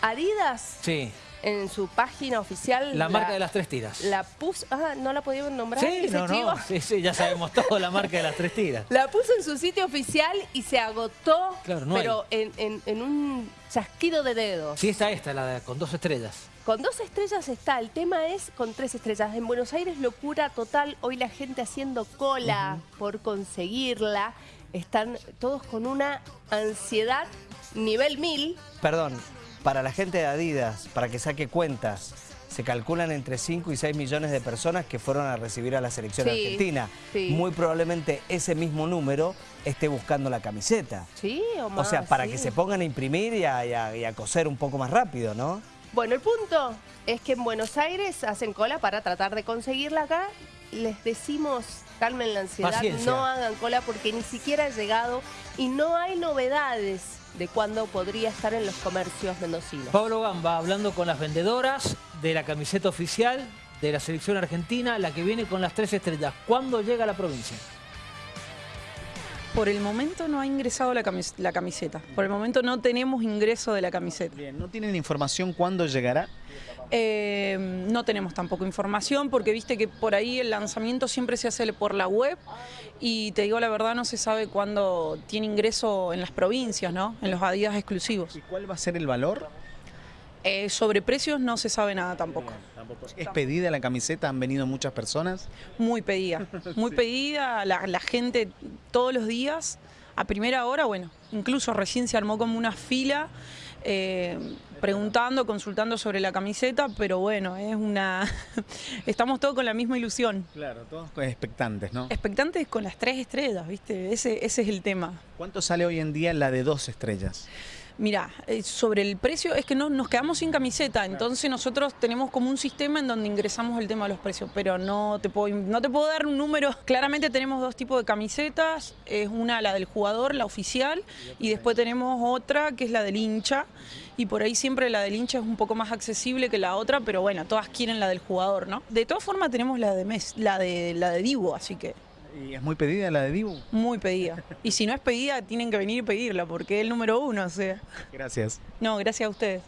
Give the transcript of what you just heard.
Adidas, Sí, en su página oficial... la marca de las tres tiras. La puso... Ah, ¿no la podían nombrar? Sí, no, no, sí, sí, ya sabemos todo, la marca de las tres tiras. La puso en su sitio oficial y se agotó, Claro, no pero en, en- en un chasquido de dedos. Sí, está esta, la de- con dos estrellas. Con dos estrellas está, el tema es con tres estrellas. En Buenos Aires locura total, hoy la gente haciendo cola por conseguirla. Están todos con una ansiedad nivel mil. Perdón, para la gente de Adidas, para que saque cuentas, se calculan entre 5 y 6 millones de personas que fueron a recibir a la selección Sí, argentina. sí. Muy probablemente ese mismo número esté buscando la camiseta. Sí, o O sea, para sí. que se pongan a imprimir y a, y a- y a coser un poco más rápido, ¿no? Bueno, el punto es que en Buenos Aires hacen cola para tratar de conseguirla acá. Les decimos, calmen la ansiedad, Paciencia. no hagan cola porque ni siquiera ha llegado y no hay novedades de cuándo podría estar en los comercios mendocinos. Pablo Gamba hablando con las vendedoras de la camiseta oficial de la selección argentina, la que viene con las tres estrellas. ¿Cuándo llega a la provincia? Por el momento no ha ingresado la, camis- la camiseta. Por el momento no tenemos ingreso de la camiseta. Bien, ¿no tienen información cuándo llegará? Eh, no tenemos tampoco información porque viste que por ahí el lanzamiento siempre se hace por la web y te digo la verdad no se sabe cuándo tiene ingreso en las provincias, ¿no? En los Adidas exclusivos. ¿Y cuál va a ser el valor? Eh, sobre precios no se sabe nada tampoco. ¿Es pedida la camiseta? ¿Han venido muchas personas? Muy pedida, muy pedida, la, la gente todos los días, a primera hora, bueno, incluso recién se armó como una fila eh, preguntando, consultando sobre la camiseta, pero bueno, es una... estamos todos con la misma ilusión. Claro, todos expectantes, ¿no? Expectantes con las tres estrellas, ¿viste? Ese, ese es el tema. ¿Cuánto sale hoy en día la de dos estrellas? Mira, eh, sobre el precio es que no, nos quedamos sin camiseta, entonces nosotros tenemos como un sistema en donde ingresamos el tema de los precios, pero no te puedo, no te puedo dar un número. Claramente tenemos dos tipos de camisetas, es una la del jugador, la oficial, y después tenemos otra que es la del hincha, y por ahí siempre la del hincha es un poco más accesible que la otra, pero bueno, todas quieren la del jugador, ¿no? De todas formas tenemos la de Mes, la de la de Divo, así que ¿Y es muy pedida la de Dibu? muy pedida. Y si no es pedida, tienen que venir y pedirla, porque es el número uno, o sea. Gracias. No, gracias a ustedes.